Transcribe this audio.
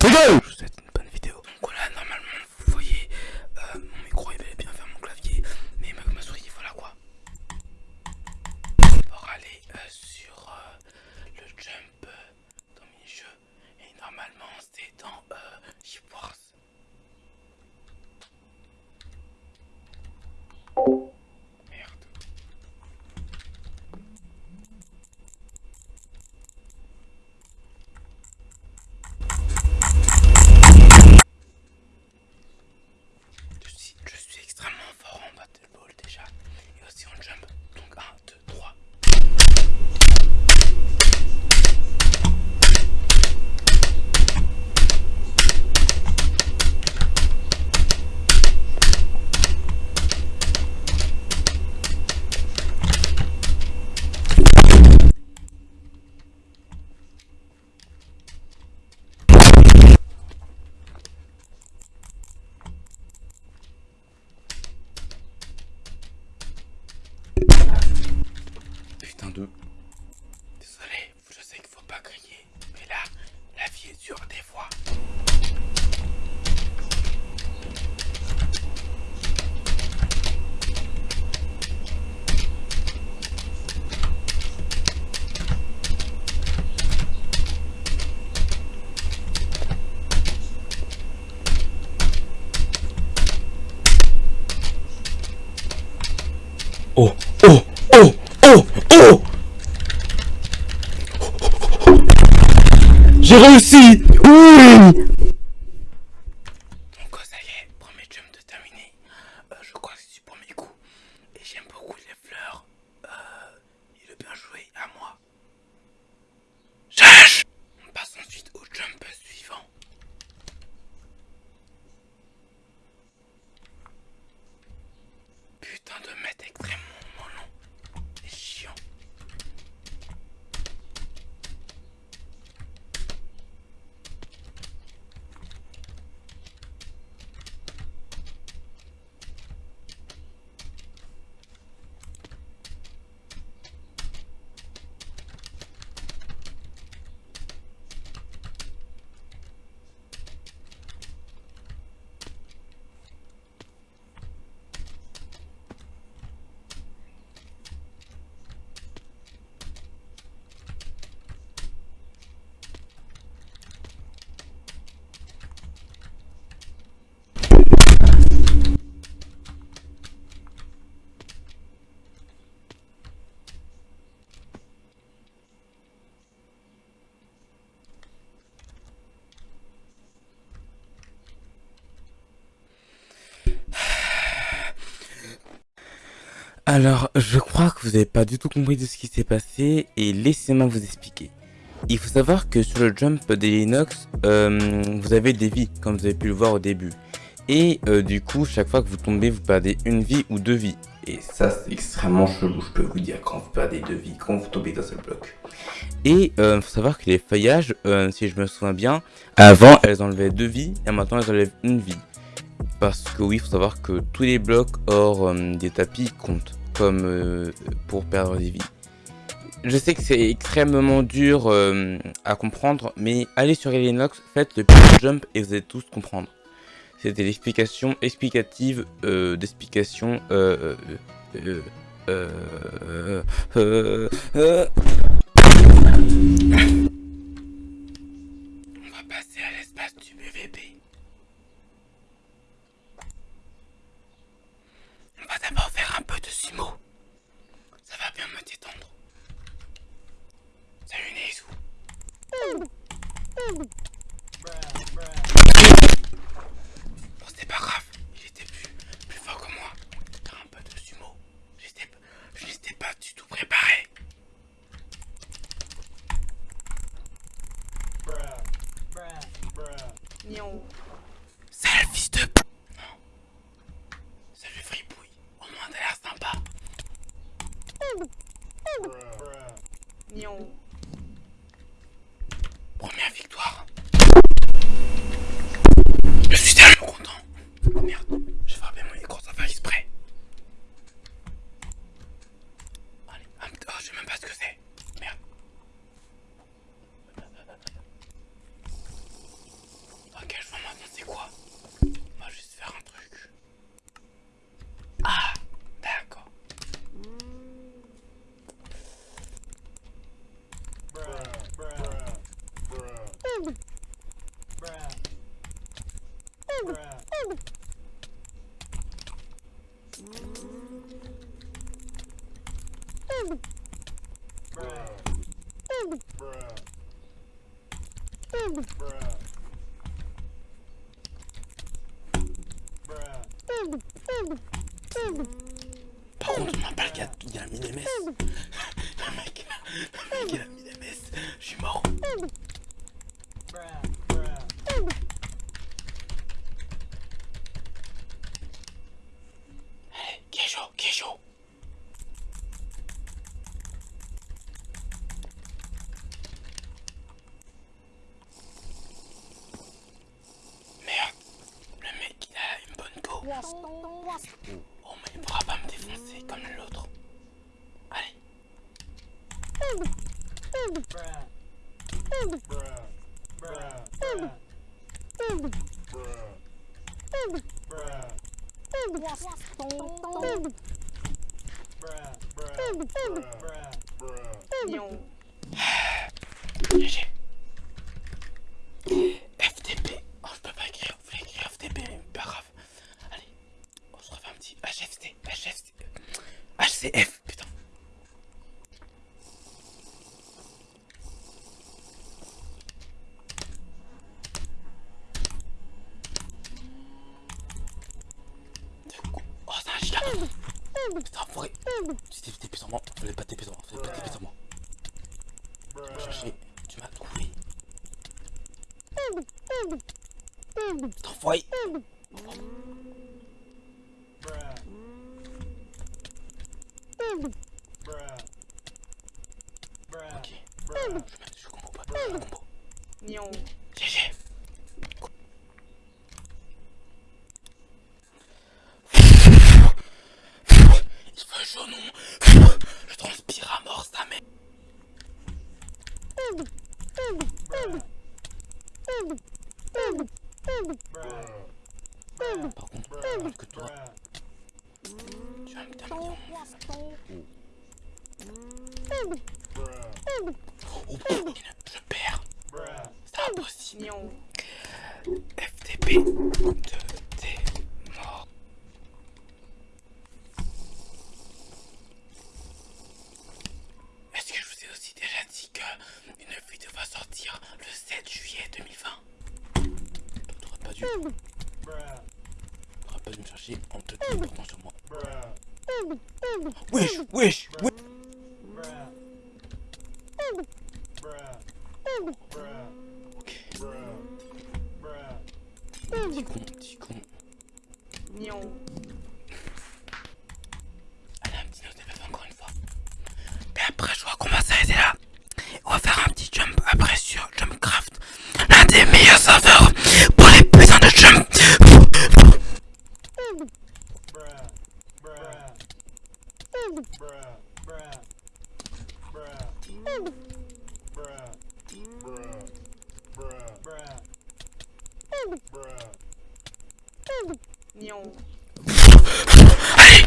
to go. Oh, oh, oh, oh, oh J'ai réussi Oui Donc ça y est, premier jump de terminé. Euh, je crois que c'est du premier coup. Et j'aime beaucoup les fleurs. Euh, il est bien joué à moi. On passe ensuite au jump suivant. Putain de mettre extrêmement long. C'est chiant. Alors, je crois que vous n'avez pas du tout compris de ce qui s'est passé et laissez-moi vous expliquer. Il faut savoir que sur le jump des Linux, euh, vous avez des vies, comme vous avez pu le voir au début. Et euh, du coup, chaque fois que vous tombez, vous perdez une vie ou deux vies. Et ça, c'est extrêmement chelou, je peux vous dire, quand vous perdez deux vies, quand vous tombez dans un bloc. Et il euh, faut savoir que les feuillages, si je me souviens bien, avant, elles enlevaient deux vies, et maintenant, elles enlèvent une vie. Parce que oui, il faut savoir que tous les blocs hors des tapis comptent euh, pour perdre des vies. Je sais que c'est extrêmement dur euh, à comprendre, mais allez sur Linux, faites le jump et vous allez tous comprendre. C'était l'explication explicative euh, d'explication. Euh, euh, euh, euh, euh. On 一五 Par contre, on m'a pas il a mec, il a des messes. Je suis mort. Allez, qui est chaud, qui est chaud. Merde, le mec il a une bonne peau. Oh mais il pourra pas me défoncer comme l'autre. Allez. FTP. Oh, je peux pas écrire. Vous voulez écrire FTP, mais pas grave. Allez, on se refait un petit HFC. HFC. HCF, putain. Oh, c'est un chien. Putain, enfoiré. Tu t'es TP sur moi. Fallait pas TP sur moi. Fallait pas TP sur moi. Je vais chercher. Tu m'as trouvé. Putain, enfoiré. Ok. Je, mets- je comprends pas. Je comprends. GG. Il fait chaud, non Je transpire à mort, sa mère. Par contre, que toi, tu. Impossible. FTP de t'es mort. Est-ce que je vous ai aussi déjà dit que une vidéo va sortir le 7 juillet 2020 T'aurais pas dû. T'aurais pas dû me chercher en te téléportant sur moi. Wesh, wesh, wesh. Ok. Petit con, petit con. Allez, un petit de encore une fois. Et après, je crois qu'on va s'arrêter là. On va faire un petit jump après sur Jumpcraft. L'un des meilleurs serveurs pour les putains de jump. Bruh. 뭐. 아니,